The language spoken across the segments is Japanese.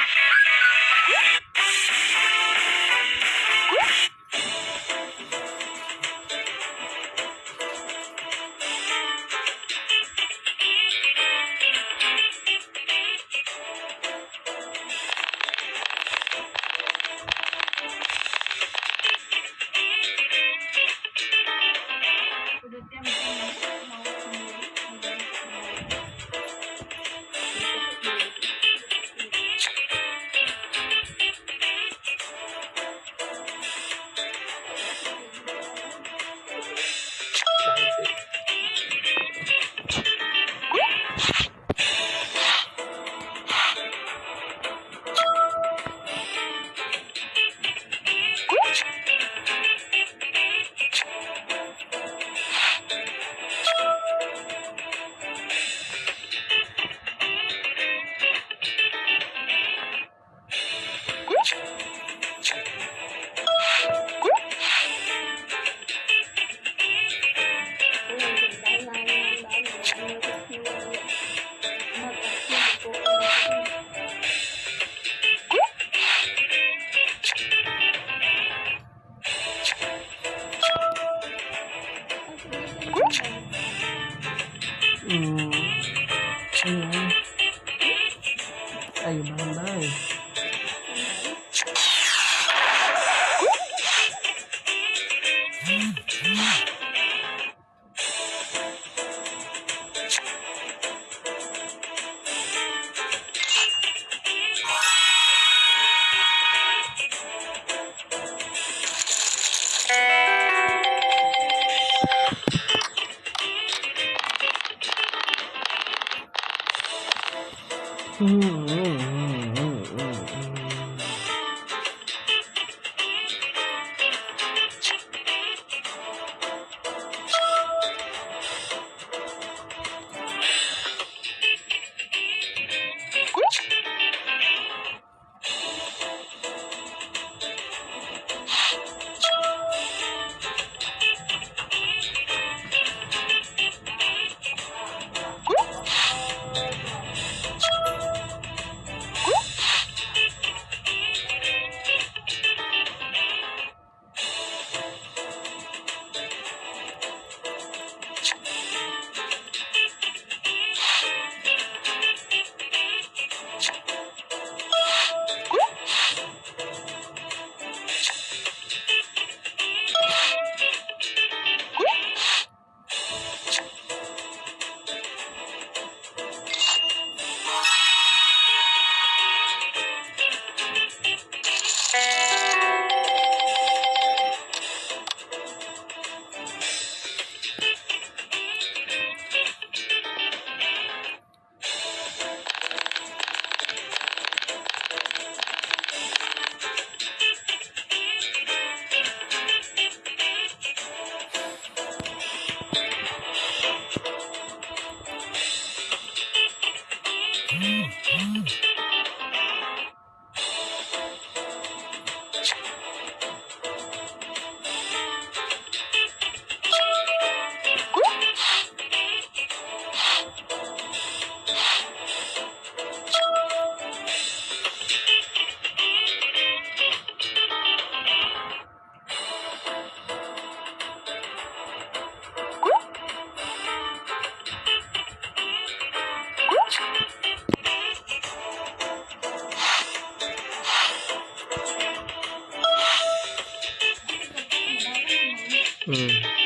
Woo! Aí, mano, aí. Mm.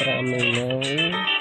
but I.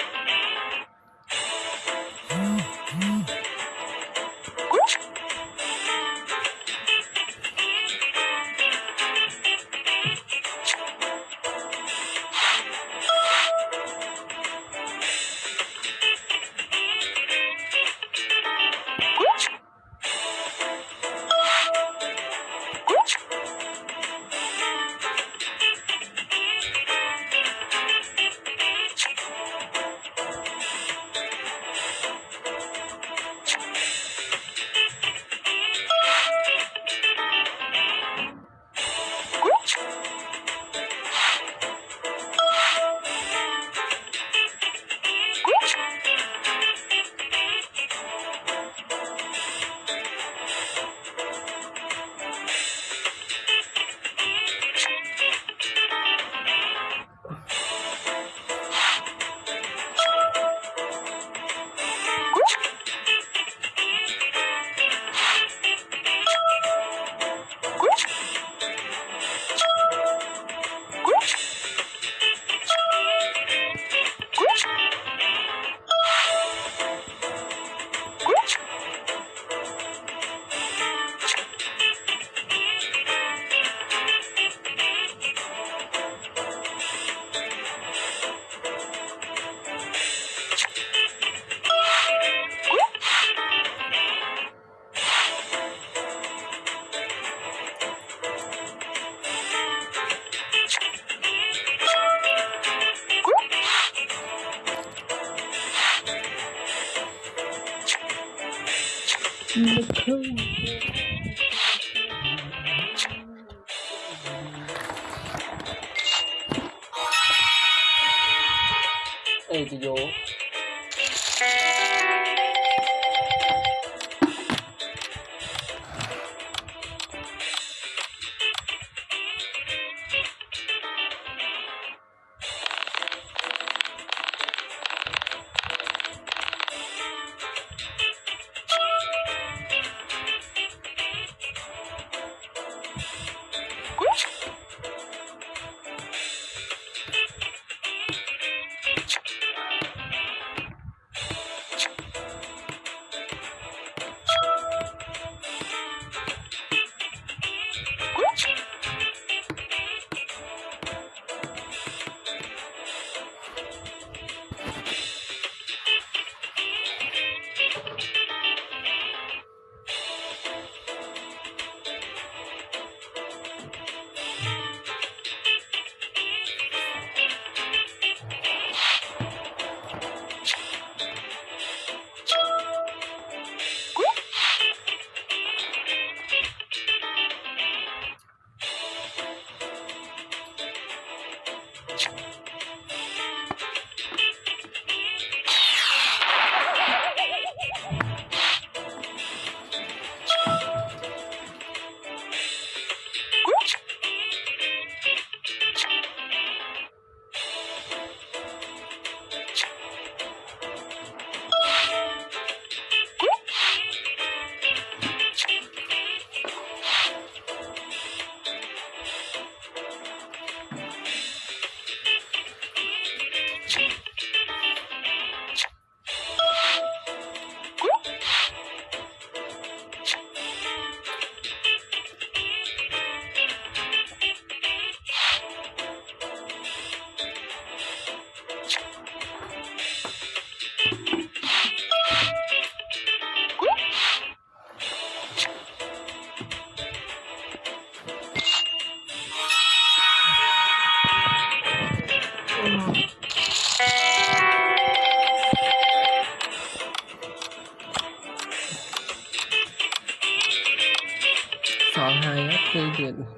Okay.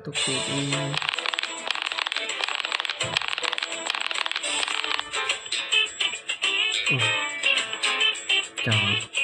ところ。じゃあ。